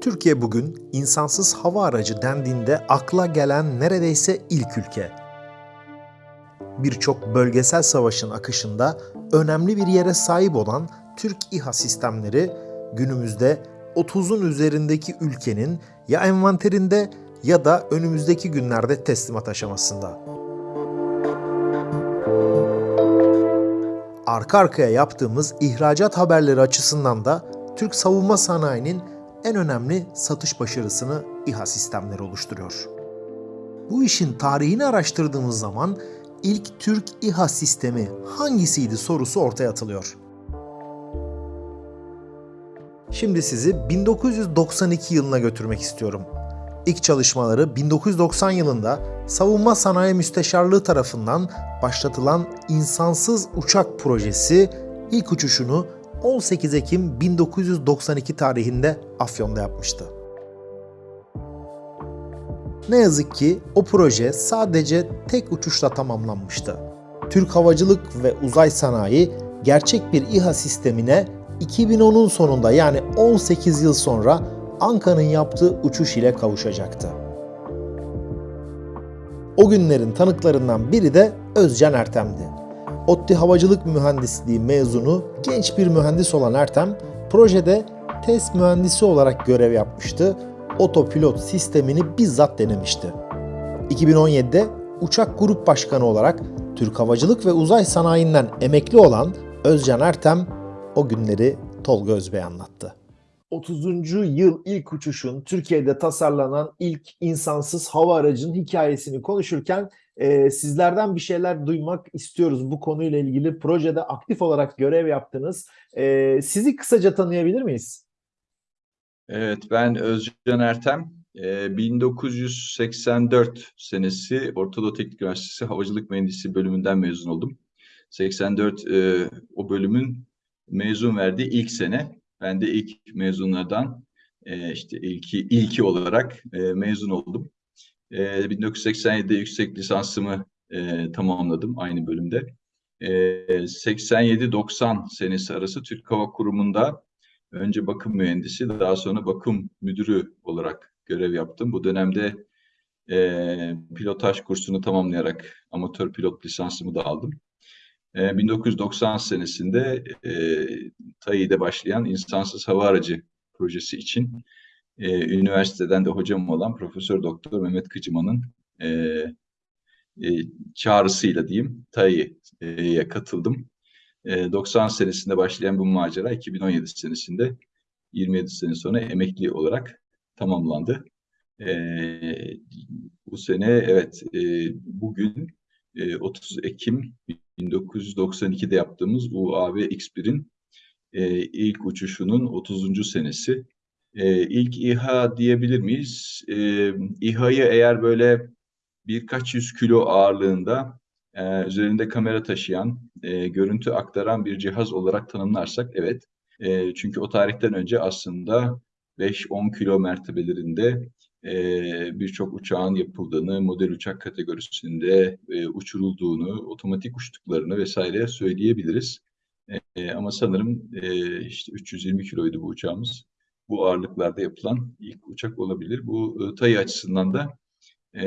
Türkiye bugün insansız hava aracı dendiğinde akla gelen neredeyse ilk ülke. Birçok bölgesel savaşın akışında önemli bir yere sahip olan Türk İHA sistemleri günümüzde 30'un üzerindeki ülkenin ya envanterinde ya da önümüzdeki günlerde teslimat aşamasında. Arka arkaya yaptığımız ihracat haberleri açısından da Türk savunma sanayinin en önemli satış başarısını İHA sistemleri oluşturuyor. Bu işin tarihini araştırdığımız zaman ilk Türk İHA sistemi hangisiydi sorusu ortaya atılıyor. Şimdi sizi 1992 yılına götürmek istiyorum. İlk çalışmaları 1990 yılında Savunma Sanayi Müsteşarlığı tarafından başlatılan insansız uçak projesi ilk uçuşunu 18 Ekim 1992 tarihinde Afyon'da yapmıştı. Ne yazık ki o proje sadece tek uçuşla tamamlanmıştı. Türk Havacılık ve Uzay Sanayi gerçek bir İHA sistemine 2010'un sonunda yani 18 yıl sonra Anka'nın yaptığı uçuş ile kavuşacaktı. O günlerin tanıklarından biri de Özcan Ertem'di. ODTÜ Havacılık Mühendisliği mezunu genç bir mühendis olan Ertem, projede test mühendisi olarak görev yapmıştı. Otopilot sistemini bizzat denemişti. 2017'de uçak grup başkanı olarak Türk Havacılık ve Uzay Sanayi'nden emekli olan Özcan Ertem o günleri Tolga Özbey anlattı. 30. yıl ilk uçuşun Türkiye'de tasarlanan ilk insansız hava aracının hikayesini konuşurken e, sizlerden bir şeyler duymak istiyoruz bu konuyla ilgili. Projede aktif olarak görev yaptınız. E, sizi kısaca tanıyabilir miyiz? Evet, ben Özcan Ertem. E, 1984 senesi Ortadoğu Teknik Üniversitesi Havacılık Mühendisliği bölümünden mezun oldum. 84 e, o bölümün mezun verdiği ilk sene. Ben de ilk mezunlardan e, işte ilki ilki olarak e, mezun oldum. E, 1987'de yüksek lisansımı e, tamamladım aynı bölümde. E, 87-90 senesi arası Türk Hava Kurumu'nda önce bakım mühendisi daha sonra bakım müdürü olarak görev yaptım. Bu dönemde e, pilotaj kursunu tamamlayarak amatör pilot lisansımı da aldım. 1990 senesinde e, TAİ'de başlayan insansız hava aracı projesi için e, üniversiteden de hocam olan Profesör Doktor Mehmet Kıcıman'ın e, e, çağrısıyla diyeyim TAİ'ye katıldım. E, 90 senesinde başlayan bu macera 2017 senesinde 27 sene sonra emekli olarak tamamlandı. E, bu sene evet e, bugün 30 Ekim 1992'de yaptığımız UAV X1'in e, ilk uçuşunun 30. senesi. E, ilk İHA diyebilir miyiz? E, İHA'yı eğer böyle birkaç yüz kilo ağırlığında e, üzerinde kamera taşıyan, e, görüntü aktaran bir cihaz olarak tanımlarsak evet. E, çünkü o tarihten önce aslında 5-10 kilo mertebelerinde e, birçok uçağın yapıldığını, model uçak kategorisinde e, uçurulduğunu, otomatik uçtuklarını vesaire söyleyebiliriz. E, ama sanırım e, işte 320 kiloydu bu uçağımız. Bu ağırlıklarda yapılan ilk uçak olabilir. Bu e, TAI açısından da e,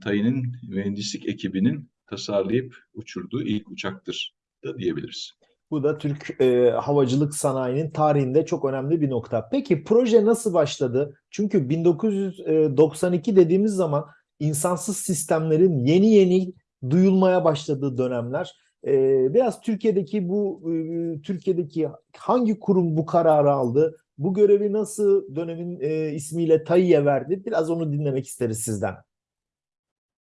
TAI'nin mühendislik ekibinin tasarlayıp uçurduğu ilk uçaktır da diyebiliriz. Bu da Türk e, havacılık sanayinin tarihinde çok önemli bir nokta. Peki proje nasıl başladı? Çünkü 1992 dediğimiz zaman insansız sistemlerin yeni yeni duyulmaya başladığı dönemler. E, biraz Türkiye'deki bu e, Türkiye'deki hangi kurum bu kararı aldı? Bu görevi nasıl dönemin e, ismiyle TAİ'ye verdi? Biraz onu dinlemek isteriz sizden.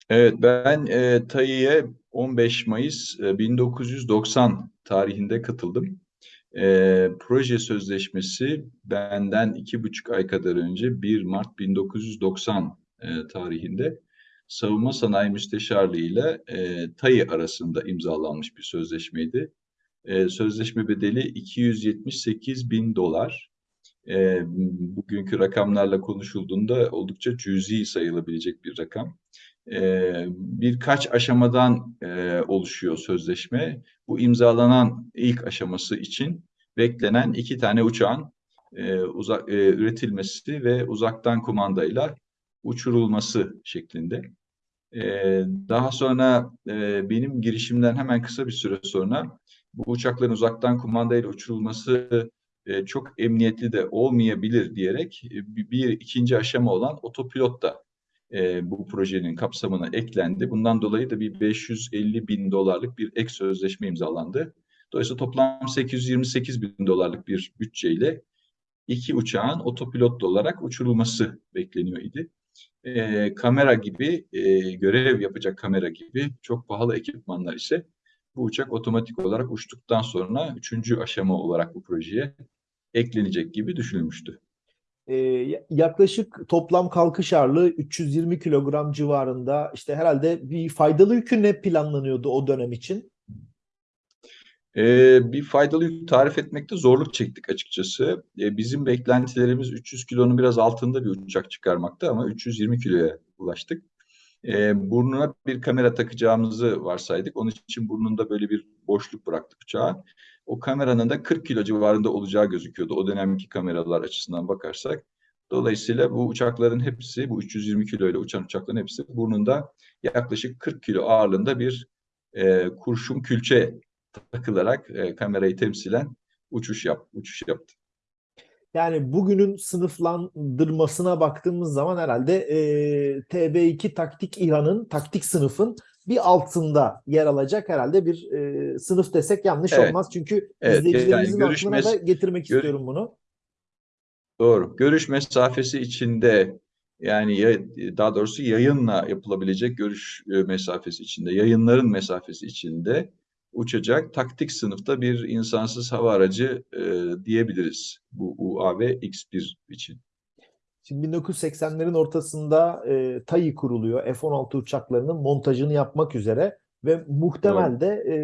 Evet ben e, TAİ'ye 15 Mayıs e, 1990 tarihinde katıldım. E, proje sözleşmesi benden iki buçuk ay kadar önce 1 Mart 1990 e, tarihinde Savunma Sanayi Müsteşarlığı ile e, TAI arasında imzalanmış bir sözleşmeydi. E, sözleşme bedeli 278 bin dolar. E, bugünkü rakamlarla konuşulduğunda oldukça cüzi sayılabilecek bir rakam. E, birkaç aşamadan e, oluşuyor sözleşme. Bu imzalanan ilk aşaması için beklenen iki tane uçağın e, uzak, e, üretilmesi ve uzaktan kumandayla uçurulması şeklinde. Daha sonra benim girişimden hemen kısa bir süre sonra bu uçakların uzaktan kumandayla uçurulması çok emniyetli de olmayabilir diyerek bir ikinci aşama olan otopilot da e, bu projenin kapsamına eklendi. Bundan dolayı da bir 550 bin dolarlık bir ek sözleşme imzalandı. Dolayısıyla toplam 828 bin dolarlık bir bütçeyle iki uçağın otopilotlu olarak uçurulması bekleniyor idi. E, kamera gibi, e, görev yapacak kamera gibi çok pahalı ekipmanlar ise bu uçak otomatik olarak uçtuktan sonra üçüncü aşama olarak bu projeye eklenecek gibi düşünülmüştü. Ee, yaklaşık toplam kalkış ağırlığı 320 kilogram civarında. İşte herhalde bir faydalı yükü ne planlanıyordu o dönem için? Ee, bir faydalı yük tarif etmekte zorluk çektik açıkçası. Ee, bizim beklentilerimiz 300 kilonun biraz altında bir uçak çıkarmakta ama 320 kiloya ulaştık. Ee, burnuna bir kamera takacağımızı varsaydık. Onun için burnunda böyle bir boşluk bıraktık uçağa. O kameranın da 40 kilo civarında olacağı gözüküyordu. O dönemki kameralar açısından bakarsak. Dolayısıyla bu uçakların hepsi, bu 320 kilo ile uçan uçakların hepsi burnunda yaklaşık 40 kilo ağırlığında bir e, kurşun külçe takılarak e, kamerayı temsilen uçuş yap, uçuş yaptı. Yani bugünün sınıflandırmasına baktığımız zaman herhalde e, TB2 taktik İHA'nın taktik sınıfın bir altında yer alacak herhalde bir e, sınıf desek yanlış Evet. olmaz. Çünkü Evet, izleyicilerimizin yani görüş aklına da getirmek gör- istiyorum bunu. Doğru. Görüş mesafesi içinde yani ya- daha doğrusu yayınla yapılabilecek görüş e, mesafesi içinde, yayınların mesafesi içinde uçacak taktik sınıfta bir insansız hava aracı e, diyebiliriz bu UAV X1 için. Şimdi 1980'lerin ortasında e, TAI kuruluyor. F-16 uçaklarının montajını yapmak üzere ve muhtemel de e,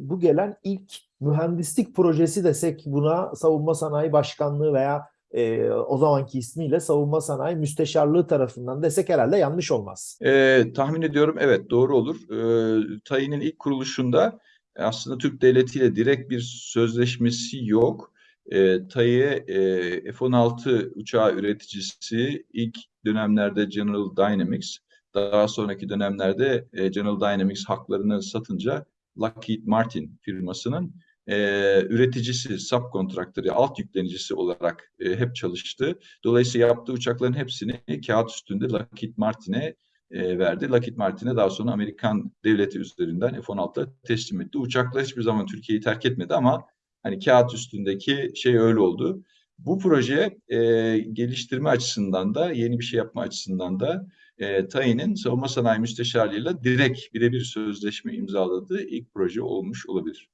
bu gelen ilk mühendislik projesi desek buna Savunma Sanayi Başkanlığı veya e, o zamanki ismiyle Savunma Sanayi Müsteşarlığı tarafından desek herhalde yanlış olmaz. E, tahmin ediyorum evet doğru olur. E, TAİ'nin ilk kuruluşunda aslında Türk Devleti ile direkt bir sözleşmesi yok. E, TAİ e, F-16 uçağı üreticisi ilk dönemlerde General Dynamics, daha sonraki dönemlerde e, General Dynamics haklarını satınca Lockheed Martin firmasının e, üreticisi, subkontraktörü, alt yüklenicisi olarak e, hep çalıştı. Dolayısıyla yaptığı uçakların hepsini kağıt üstünde Lockheed Martin'e e, verdi. Lockheed Martin'e daha sonra Amerikan devleti üzerinden F-16'la teslim etti. Uçaklar hiçbir zaman Türkiye'yi terk etmedi ama hani kağıt üstündeki şey öyle oldu. Bu proje e, geliştirme açısından da yeni bir şey yapma açısından da e, TAİ'nin Savunma Sanayi Müsteşarlığı'yla direkt birebir sözleşme imzaladığı ilk proje olmuş olabilir.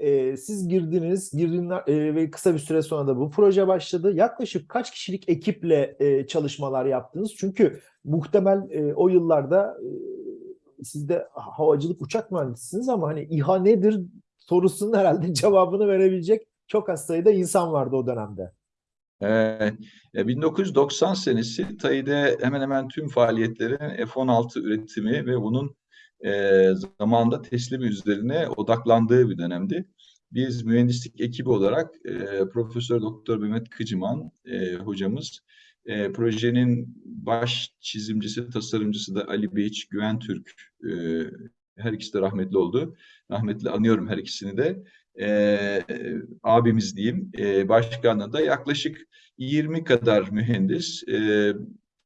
E, siz girdiniz, girdinler e, ve kısa bir süre sonra da bu proje başladı. Yaklaşık kaç kişilik ekiple e, çalışmalar yaptınız? Çünkü muhtemel e, o yıllarda e, siz de havacılık uçak mühendisisiniz ama hani İHA nedir sorusunun herhalde cevabını verebilecek çok az sayıda insan vardı o dönemde. Ee, e, 1990 senesi TAİ'de hemen hemen tüm faaliyetlerin F-16 üretimi ve bunun e, zamanında teslimi üzerine odaklandığı bir dönemdi. Biz mühendislik ekibi olarak e, Profesör Doktor Mehmet Kıcıman e, hocamız, e, projenin baş çizimcisi, tasarımcısı da Ali Beyç Güven Türk. E, her ikisi de rahmetli oldu. Rahmetli anıyorum her ikisini de. E, abimiz diyeyim. E, başkanlığı da yaklaşık 20 kadar mühendis, e,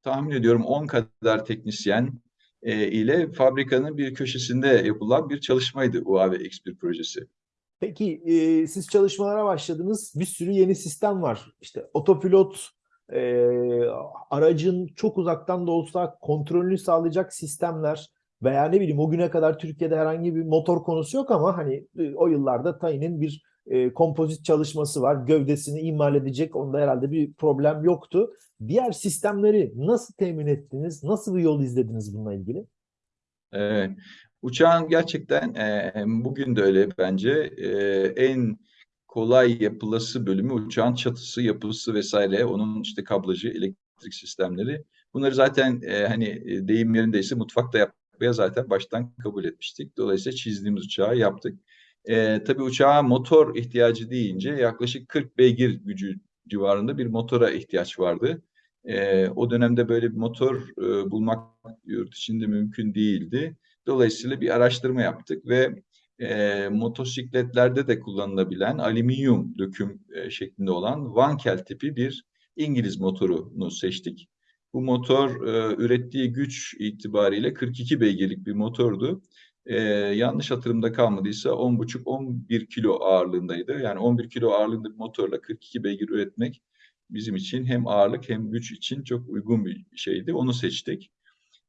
tahmin ediyorum 10 kadar teknisyen e, ile fabrikanın bir köşesinde yapılan bir çalışmaydı UAV X1 projesi. Peki e, siz çalışmalara başladınız. Bir sürü yeni sistem var. İşte otopilot, e, aracın çok uzaktan da olsa kontrolünü sağlayacak sistemler, veya ne bileyim o güne kadar Türkiye'de herhangi bir motor konusu yok ama hani e, o yıllarda Tayin'in bir e, kompozit çalışması var. Gövdesini imal edecek. Onda herhalde bir problem yoktu. Diğer sistemleri nasıl temin ettiniz? Nasıl bir yol izlediniz bununla ilgili? Evet. Uçağın gerçekten e, bugün de öyle bence e, en kolay yapılası bölümü uçağın çatısı, yapısı vesaire. Onun işte kablajı, elektrik sistemleri. Bunları zaten e, hani e, deyim yerindeyse mutfakta yapmaya zaten baştan kabul etmiştik. Dolayısıyla çizdiğimiz uçağı yaptık. E, tabii uçağa motor ihtiyacı deyince yaklaşık 40 beygir gücü civarında bir motora ihtiyaç vardı. E, o dönemde böyle bir motor e, bulmak yurt içinde mümkün değildi. Dolayısıyla bir araştırma yaptık ve e, motosikletlerde de kullanılabilen alüminyum döküm e, şeklinde olan Wankel tipi bir İngiliz motorunu seçtik. Bu motor e, ürettiği güç itibariyle 42 beygirlik bir motordu. E, yanlış hatırımda kalmadıysa 10,5-11 kilo ağırlığındaydı. Yani 11 kilo ağırlığında bir motorla 42 beygir üretmek bizim için hem ağırlık hem güç için çok uygun bir şeydi. Onu seçtik.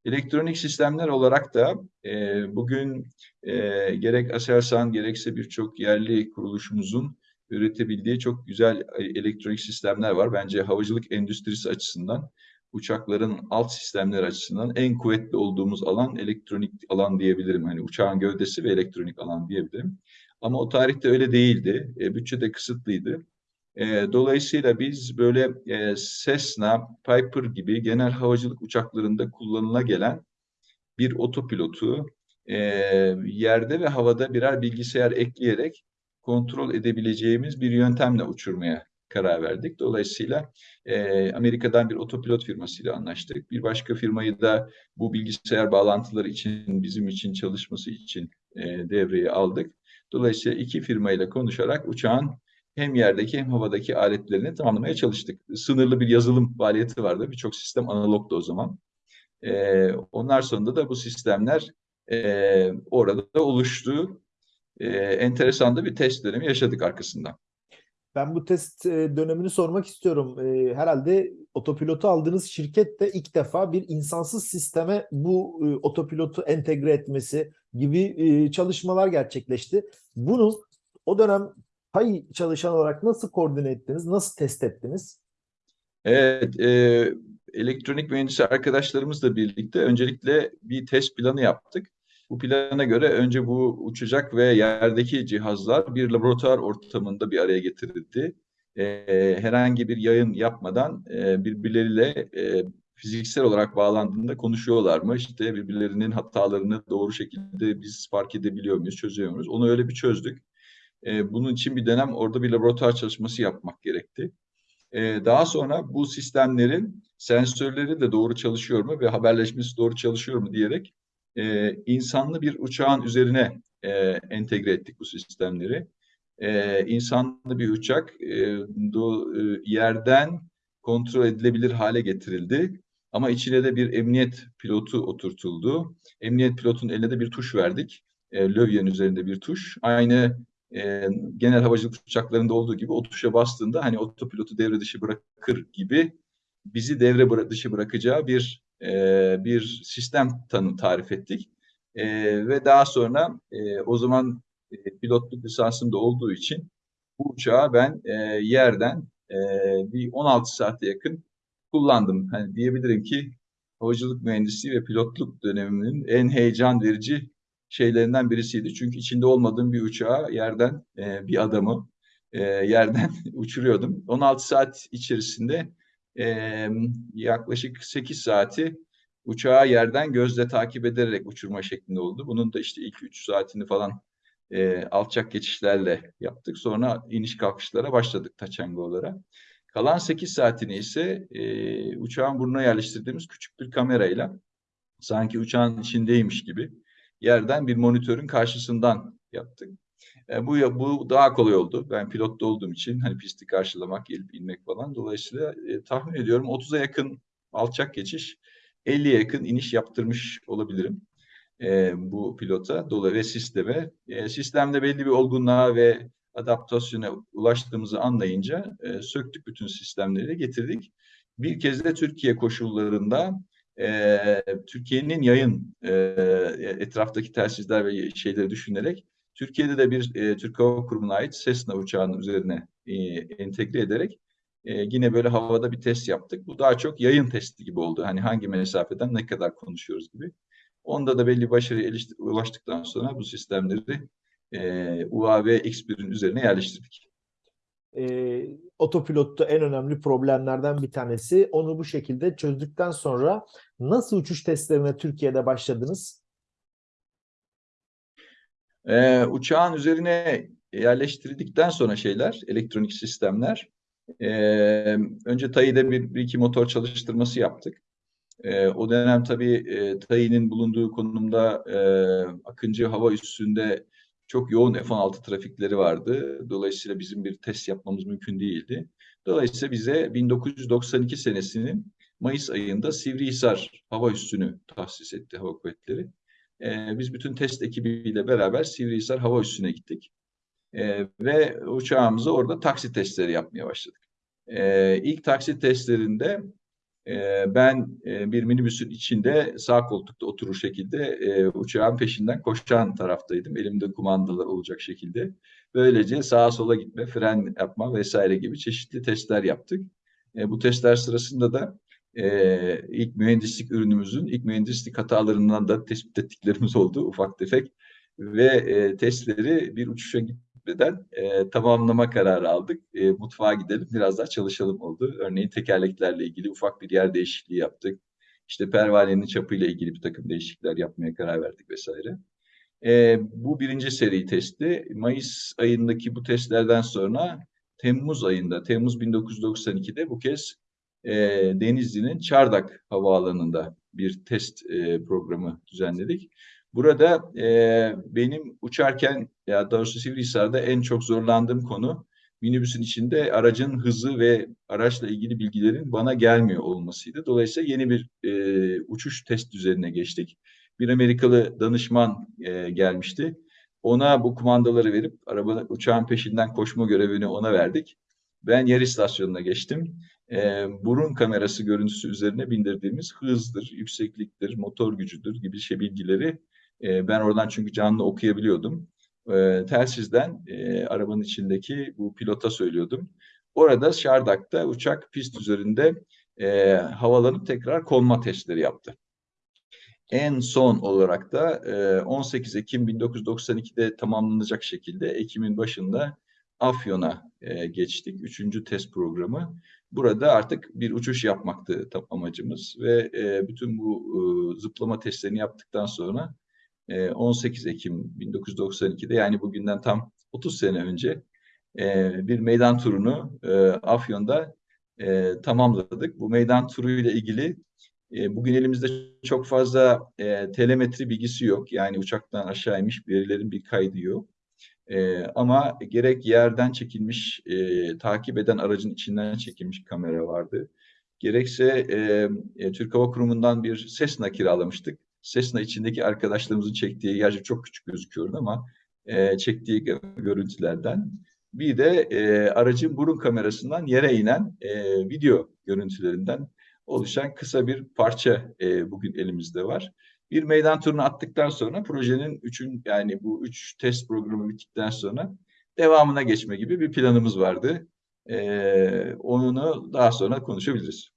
Elektronik sistemler olarak da e, bugün e, gerek Aselsan gerekse birçok yerli kuruluşumuzun üretebildiği çok güzel e, elektronik sistemler var. Bence havacılık endüstrisi açısından, uçakların alt sistemleri açısından en kuvvetli olduğumuz alan elektronik alan diyebilirim. Hani uçağın gövdesi ve elektronik alan diyebilirim. Ama o tarihte öyle değildi. E, bütçe de kısıtlıydı. E, dolayısıyla biz böyle e, Cessna, Piper gibi genel havacılık uçaklarında kullanıla gelen bir otopilotu e, yerde ve havada birer bilgisayar ekleyerek kontrol edebileceğimiz bir yöntemle uçurmaya karar verdik. Dolayısıyla e, Amerika'dan bir otopilot firmasıyla anlaştık. Bir başka firmayı da bu bilgisayar bağlantıları için bizim için çalışması için e, devreye aldık. Dolayısıyla iki firmayla konuşarak uçağın hem yerdeki hem havadaki aletlerini tamamlamaya çalıştık. Sınırlı bir yazılım faaliyeti vardı. Birçok sistem analogdu o zaman. E, onlar sonunda da bu sistemler e, orada da oluştu. E, enteresan da bir test dönemi yaşadık arkasından. Ben bu test e, dönemini sormak istiyorum. E, herhalde otopilotu aldığınız şirket de ilk defa bir insansız sisteme bu e, otopilotu entegre etmesi gibi çalışmalar gerçekleşti. Bunu o dönem pay çalışan olarak nasıl koordine ettiniz, nasıl test ettiniz? Evet, e, elektronik mühendisi arkadaşlarımızla birlikte öncelikle bir test planı yaptık. Bu plana göre önce bu uçacak ve yerdeki cihazlar bir laboratuvar ortamında bir araya getirildi. E, herhangi bir yayın yapmadan e, birbirleriyle e, fiziksel olarak bağlandığında konuşuyorlar mı? İşte birbirlerinin hatalarını doğru şekilde biz fark edebiliyor muyuz, çözüyor muyuz? Onu öyle bir çözdük. E, bunun için bir dönem orada bir laboratuvar çalışması yapmak gerekti. Daha sonra bu sistemlerin sensörleri de doğru çalışıyor mu ve haberleşmesi doğru çalışıyor mu diyerek e, insanlı bir uçağın üzerine e, entegre ettik bu sistemleri. E, insanlı bir uçak e, do, e, yerden kontrol edilebilir hale getirildi. Ama içine de bir emniyet pilotu oturtuldu. Emniyet pilotun eline de bir tuş verdik. E, lövyenin üzerinde bir tuş. Aynı e, genel havacılık uçaklarında olduğu gibi o tuşa bastığında hani otopilotu devre dışı bırakır gibi bizi devre dışı bırakacağı bir e, bir sistem tanı tarif ettik. E, ve daha sonra e, o zaman e, pilotluk lisansım da olduğu için bu uçağı ben e, yerden e, bir 16 saate yakın kullandım. Hani diyebilirim ki havacılık mühendisliği ve pilotluk döneminin en heyecan verici şeylerinden birisiydi. Çünkü içinde olmadığım bir uçağı yerden e, bir adamı e, yerden uçuruyordum. 16 saat içerisinde e, yaklaşık 8 saati uçağı yerden gözle takip ederek uçurma şeklinde oldu. Bunun da işte ilk 3 saatini falan e, alçak geçişlerle yaptık. Sonra iniş kalkışlara başladık taçangolara. Kalan 8 saatini ise e, uçağın burnuna yerleştirdiğimiz küçük bir kamerayla sanki uçağın içindeymiş gibi yerden bir monitörün karşısından yaptık. E, bu bu daha kolay oldu. Ben pilotta olduğum için hani pisti karşılamak, gelip inmek falan. Dolayısıyla e, tahmin ediyorum 30'a yakın alçak geçiş, 50'ye yakın iniş yaptırmış olabilirim e, bu pilota dolayı ve sisteme. E, sistemde belli bir olgunluğa ve adaptasyona ulaştığımızı anlayınca e, söktük bütün sistemleri getirdik. Bir kez de Türkiye koşullarında e, Türkiye'nin yayın e, etraftaki telsizler ve şeyleri düşünerek Türkiye'de de bir e, Türk Hava Kurumu'na ait Cessna uçağının üzerine e, entegre ederek e, yine böyle havada bir test yaptık. Bu daha çok yayın testi gibi oldu. Hani hangi mesafeden ne kadar konuşuyoruz gibi. Onda da belli başarıya ulaştıktan sonra bu sistemleri e, UAV X1'in üzerine yerleştirdik. E, otopilotta en önemli problemlerden bir tanesi. Onu bu şekilde çözdükten sonra nasıl uçuş testlerine Türkiye'de başladınız? E, uçağın üzerine yerleştirildikten sonra şeyler, elektronik sistemler, e, önce TAI'de bir, bir iki motor çalıştırması yaptık. E, o dönem tabii e, TAI'nin bulunduğu konumda e, Akıncı hava üssünde çok yoğun F-16 trafikleri vardı. Dolayısıyla bizim bir test yapmamız mümkün değildi. Dolayısıyla bize 1992 senesinin Mayıs ayında Sivrihisar hava üssünü tahsis etti hava kuvvetleri. E, biz bütün test ekibiyle beraber Sivrihisar hava üssüne gittik. E, ve uçağımızı orada taksi testleri yapmaya başladık. E, ilk taksi testlerinde e, ben e, bir minibüsün içinde sağ koltukta oturur şekilde e, uçağın peşinden koşan taraftaydım. Elimde kumandalar olacak şekilde. Böylece sağa sola gitme, fren yapma vesaire gibi çeşitli testler yaptık. E, bu testler sırasında da e, ilk mühendislik ürünümüzün ilk mühendislik hatalarından da tespit ettiklerimiz oldu ufak tefek ve e, testleri bir uçuşa gitmeden e, tamamlama kararı aldık. E, mutfağa gidelim biraz daha çalışalım oldu. Örneğin tekerleklerle ilgili ufak bir yer değişikliği yaptık. İşte pervanenin çapıyla ilgili bir takım değişiklikler yapmaya karar verdik vesaire. E, bu birinci seri testi. Mayıs ayındaki bu testlerden sonra Temmuz ayında, Temmuz 1992'de bu kez e, Denizli'nin Çardak Havaalanı'nda bir test e, programı düzenledik. Burada e, benim uçarken ya doğrusu Sivrihisar'da en çok zorlandığım konu minibüsün içinde aracın hızı ve araçla ilgili bilgilerin bana gelmiyor olmasıydı. Dolayısıyla yeni bir e, uçuş test üzerine geçtik. Bir Amerikalı danışman e, gelmişti. Ona bu kumandaları verip araba uçağın peşinden koşma görevini ona verdik. Ben yer istasyonuna geçtim. E, burun kamerası görüntüsü üzerine bindirdiğimiz hızdır, yüksekliktir, motor gücüdür gibi şey bilgileri e, ben oradan çünkü canlı okuyabiliyordum. E, telsizden e, arabanın içindeki bu pilota söylüyordum. Orada Şardak'ta uçak pist üzerinde e, havalanıp tekrar konma testleri yaptı. En son olarak da e, 18 Ekim 1992'de tamamlanacak şekilde Ekim'in başında Afyon'a e, geçtik. Üçüncü test programı. Burada artık bir uçuş yapmaktı amacımız ve e, bütün bu e, zıplama testlerini yaptıktan sonra 18 ee, Ekim 1992'de yani bugünden tam 30 sene önce e, bir meydan turunu e, Afyon'da e, tamamladık. Bu meydan turu ile ilgili bugün elimizde çok fazla telemetri bilgisi yok. Yani uçaktan aşağı inmiş verilerin bir kaydı yok. Ama gerek yerden çekilmiş, takip eden aracın içinden çekilmiş kamera vardı. Gerekse Türk Hava Kurumu'ndan bir ses kiralamıştık Cessna içindeki arkadaşlarımızın çektiği, gerçi çok küçük gözüküyordu ama e, çektiği görüntülerden. Bir de e, aracın burun kamerasından yere inen e, video görüntülerinden oluşan kısa bir parça e, bugün elimizde var. Bir meydan turunu attıktan sonra projenin üçün yani bu üç test programı bittikten sonra devamına geçme gibi bir planımız vardı. E, onu daha sonra konuşabiliriz.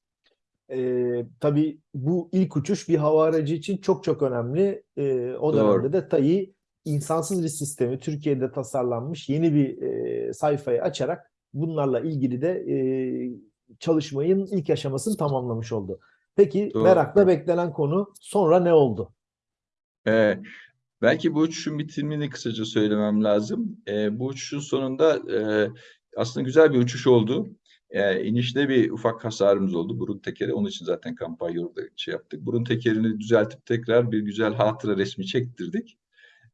E, tabii bu ilk uçuş bir hava aracı için çok çok önemli. E, o Doğru. dönemde de TAI insansız bir sistemi Türkiye'de tasarlanmış yeni bir e, sayfayı açarak bunlarla ilgili de e, çalışmayın ilk aşamasını tamamlamış oldu. Peki Doğru. merakla beklenen konu sonra ne oldu? Ee, belki bu uçuşun bitimini kısaca söylemem lazım. Ee, bu uçuşun sonunda e, aslında güzel bir uçuş oldu. E, inişte bir ufak hasarımız oldu burun tekeri. Onun için zaten kampanya orada şey yaptık. Burun tekerini düzeltip tekrar bir güzel hatıra resmi çektirdik.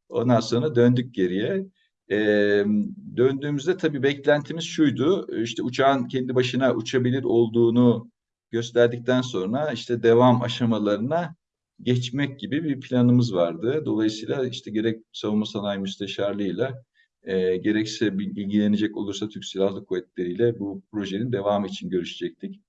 Ondan sonra döndük geriye. E, döndüğümüzde tabii beklentimiz şuydu. İşte uçağın kendi başına uçabilir olduğunu gösterdikten sonra işte devam aşamalarına geçmek gibi bir planımız vardı. Dolayısıyla işte gerek savunma sanayi müsteşarlığıyla e, gerekse ilgilenecek olursa Türk Silahlı Kuvvetleri ile bu projenin devamı için görüşecektik.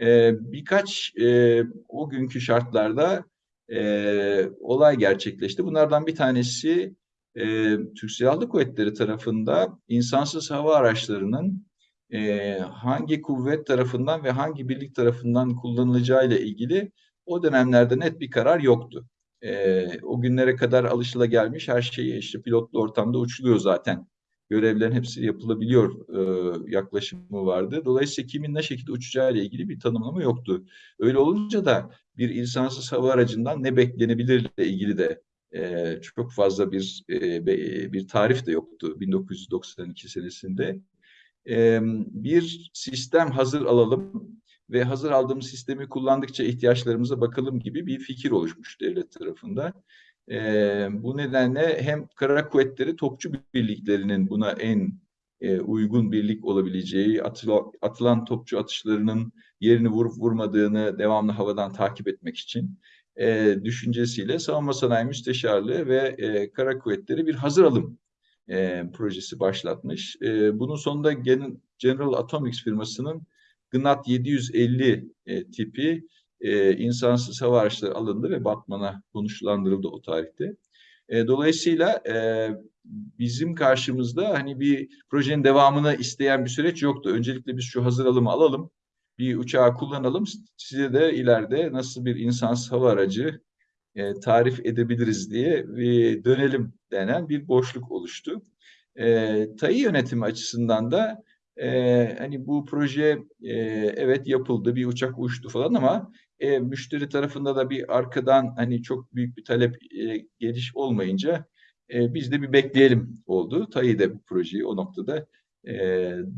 E, birkaç e, o günkü şartlarda e, olay gerçekleşti. Bunlardan bir tanesi e, Türk Silahlı Kuvvetleri tarafında insansız hava araçlarının e, hangi kuvvet tarafından ve hangi birlik tarafından kullanılacağı ile ilgili o dönemlerde net bir karar yoktu. E, o günlere kadar alışılagelmiş her şey işte pilotlu ortamda uçuluyor zaten. Görevlerin hepsi yapılabiliyor e, yaklaşımı vardı. Dolayısıyla kimin ne şekilde uçacağı ile ilgili bir tanımlama yoktu. Öyle olunca da bir insansız hava aracından ne beklenebilir ile ilgili de e, çok fazla bir e, bir tarif de yoktu 1992 senesinde. Bir sistem hazır alalım ve hazır aldığımız sistemi kullandıkça ihtiyaçlarımıza bakalım gibi bir fikir oluşmuş devlet tarafında. Bu nedenle hem kara kuvvetleri topçu birliklerinin buna en uygun birlik olabileceği, atılan, topçu atışlarının yerini vurup vurmadığını devamlı havadan takip etmek için düşüncesiyle Savunma Sanayi Müsteşarlığı ve e, Kara Kuvvetleri bir hazır alım e, projesi başlatmış. E, bunun sonunda General Atomics firmasının GNAT 750 e, tipi e, insansız hava araçları alındı ve Batman'a konuşlandırıldı o tarihte. E, dolayısıyla e, bizim karşımızda hani bir projenin devamını isteyen bir süreç yoktu. Öncelikle biz şu hazır alımı alalım, bir uçağı kullanalım, size de ileride nasıl bir insansız hava aracı e, tarif edebiliriz diye bir dönelim denen bir boşluk oluştu. E, TAI yönetimi açısından da e, hani bu proje e, evet yapıldı, bir uçak uçtu falan ama e, müşteri tarafında da bir arkadan hani çok büyük bir talep e, geliş olmayınca e, biz de bir bekleyelim oldu. TAI de bu projeyi o noktada e,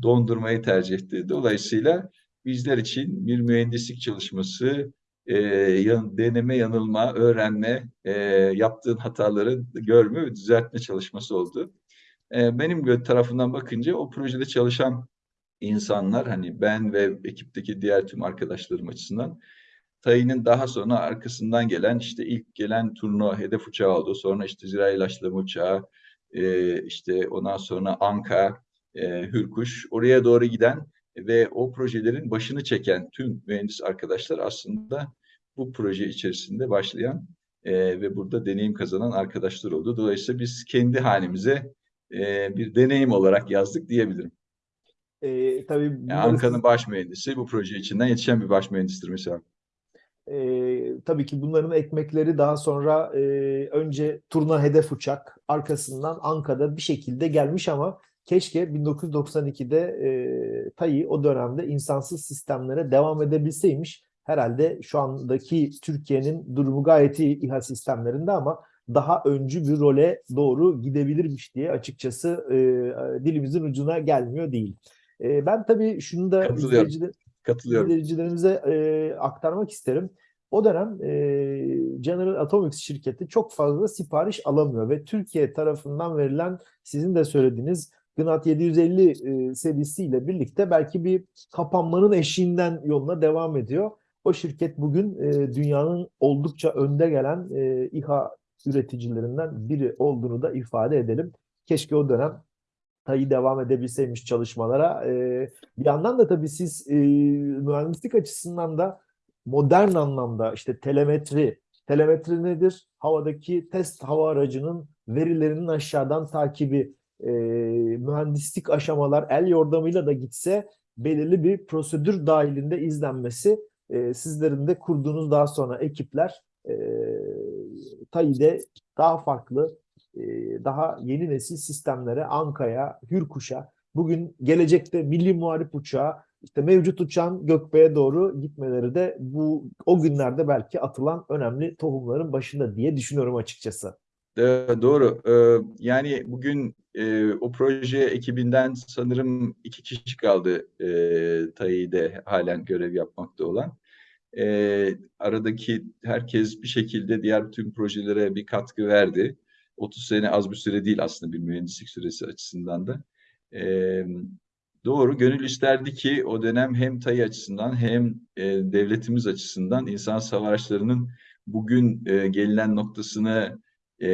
dondurmayı tercih etti. Dolayısıyla bizler için bir mühendislik çalışması, e, yan, deneme, yanılma, öğrenme, e, yaptığın hataları görme ve düzeltme çalışması oldu. E, benim tarafından bakınca o projede çalışan insanlar hani ben ve ekipteki diğer tüm arkadaşlarım açısından Tayin'in daha sonra arkasından gelen işte ilk gelen turno hedef uçağı oldu. Sonra işte zirai ilaçlama uçağı, e, işte ondan sonra Anka, e, Hürkuş oraya doğru giden ve o projelerin başını çeken tüm mühendis arkadaşlar aslında bu proje içerisinde başlayan e, ve burada deneyim kazanan arkadaşlar oldu. Dolayısıyla biz kendi halimize e, bir deneyim olarak yazdık diyebilirim. E, tabii yani Anka'nın baş mühendisi bu proje içinden yetişen bir baş mühendistir mesela. E, tabii ki bunların ekmekleri daha sonra e, önce turna hedef uçak arkasından Anka'da bir şekilde gelmiş ama keşke 1992'de e, TAI o dönemde insansız sistemlere devam edebilseymiş. Herhalde şu andaki Türkiye'nin durumu gayet iyi İHA sistemlerinde ama daha öncü bir role doğru gidebilirmiş diye açıkçası e, dilimizin ucuna gelmiyor değil. E, ben tabii şunu da izleyiciler, Katılıyorum. izleyicilerimize e, aktarmak isterim. O dönem e, General Atomics şirketi çok fazla sipariş alamıyor ve Türkiye tarafından verilen sizin de söylediğiniz GNAT 750 e, serisiyle birlikte belki bir kapanmanın eşiğinden yoluna devam ediyor. O şirket bugün e, dünyanın oldukça önde gelen e, İHA üreticilerinden biri olduğunu da ifade edelim. Keşke o dönem TAI devam edebilseymiş çalışmalara. E, bir yandan da tabii siz e, mühendislik açısından da modern anlamda işte telemetri, telemetri nedir? Havadaki test hava aracının verilerinin aşağıdan takibi, e, mühendislik aşamalar el yordamıyla da gitse belirli bir prosedür dahilinde izlenmesi e, sizlerin de kurduğunuz daha sonra ekipler e, TAİ'de daha farklı, e, daha yeni nesil sistemlere, Anka'ya, Hürkuş'a, bugün gelecekte milli muharip uçağı, işte mevcut uçağın gökbeye doğru gitmeleri de bu o günlerde belki atılan önemli tohumların başında diye düşünüyorum açıkçası. Doğru. Yani bugün e, o proje ekibinden sanırım iki kişi kaldı e, TAİ'de halen görev yapmakta olan. E, aradaki herkes bir şekilde diğer tüm projelere bir katkı verdi. 30 sene az bir süre değil aslında bir mühendislik süresi açısından da. E, doğru, gönül isterdi ki o dönem hem TAİ açısından hem e, devletimiz açısından insan savaşlarının bugün e, gelinen noktasını e,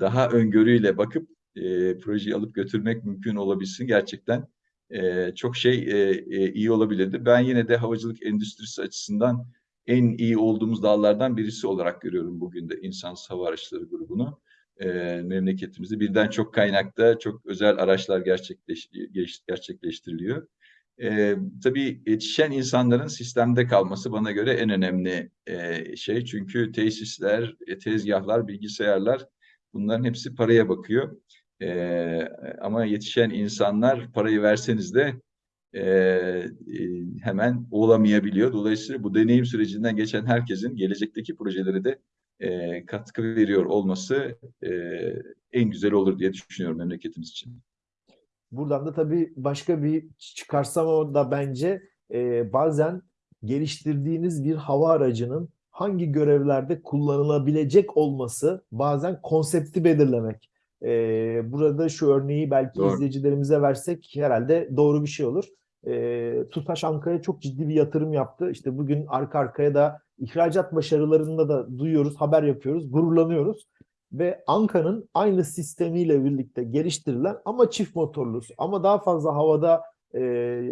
daha öngörüyle bakıp e, projeyi alıp götürmek mümkün olabilsin. Gerçekten e, çok şey e, e, iyi olabilirdi. Ben yine de havacılık endüstrisi açısından en iyi olduğumuz dallardan birisi olarak görüyorum bugün de insansız hava araçları grubunu. E, memleketimizde birden çok kaynakta çok özel araçlar gerçekleş, gerçekleştiriliyor. E, tabii yetişen insanların sistemde kalması bana göre en önemli e, şey. Çünkü tesisler, e, tezgahlar, bilgisayarlar bunların hepsi paraya bakıyor. E, ama yetişen insanlar parayı verseniz de e, e, hemen olamayabiliyor. Dolayısıyla bu deneyim sürecinden geçen herkesin gelecekteki projeleri de e, katkı veriyor olması e, en güzel olur diye düşünüyorum memleketimiz için. Buradan da tabii başka bir çıkarsam o da bence e, bazen geliştirdiğiniz bir hava aracının hangi görevlerde kullanılabilecek olması bazen konsepti belirlemek. E, burada şu örneği belki Doğru. izleyicilerimize versek herhalde doğru bir şey olur. E, TUSAŞ Ankara'ya çok ciddi bir yatırım yaptı. İşte bugün arka arkaya da ihracat başarılarında da duyuyoruz, haber yapıyoruz, gururlanıyoruz ve Anka'nın aynı sistemiyle birlikte geliştirilen ama çift motorlu ama daha fazla havada e,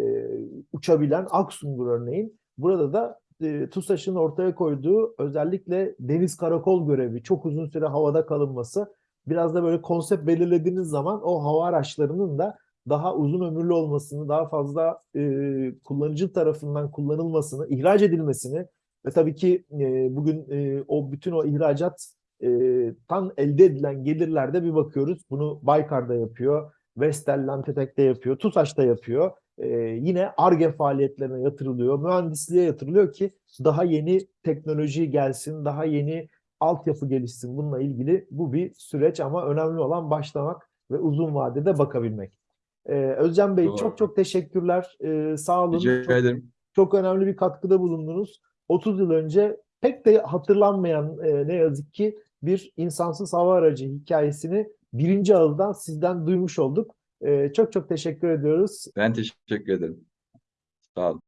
uçabilen Aksungur örneğin burada da e, TUSAŞ'ın ortaya koyduğu özellikle deniz karakol görevi çok uzun süre havada kalınması biraz da böyle konsept belirlediğiniz zaman o hava araçlarının da daha uzun ömürlü olmasını, daha fazla e, kullanıcı tarafından kullanılmasını, ihraç edilmesini ve tabii ki e, bugün e, o bütün o ihracat e, tan elde edilen gelirlerde bir bakıyoruz. Bunu Baykar'da yapıyor, Vestel, Lantetek'te yapıyor, TUSAŞ'ta yapıyor. E, yine ARGE faaliyetlerine yatırılıyor, mühendisliğe yatırılıyor ki daha yeni teknoloji gelsin, daha yeni altyapı gelişsin. Bununla ilgili bu bir süreç ama önemli olan başlamak ve uzun vadede bakabilmek. E, Özcan Bey Doğru. çok çok teşekkürler. E, sağ olun. Rica Çok- ederim. çok önemli bir katkıda bulundunuz. 30 yıl önce pek de hatırlanmayan e, ne yazık ki bir insansız hava aracı hikayesini birinci ağızdan sizden duymuş olduk. E, çok çok teşekkür ediyoruz. Ben teşekkür ederim. Sağ olun.